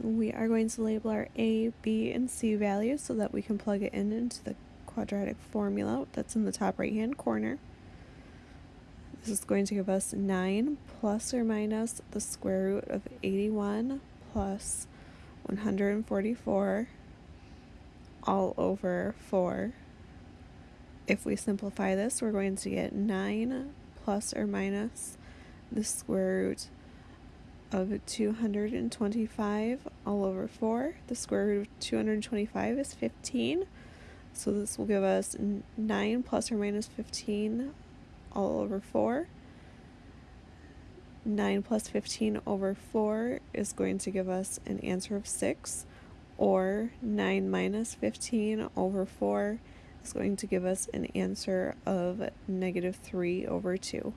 We are going to label our A, B, and C values so that we can plug it in into the quadratic formula that's in the top right hand corner. This is going to give us 9 plus or minus the square root of 81 plus 144 all over 4. If we simplify this, we're going to get 9 plus or minus the square root of 225 all over 4. The square root of 225 is 15. So this will give us 9 plus or minus 15 all over 4. 9 plus 15 over 4 is going to give us an answer of 6, or 9 minus 15 over 4 is going to give us an answer of negative 3 over 2.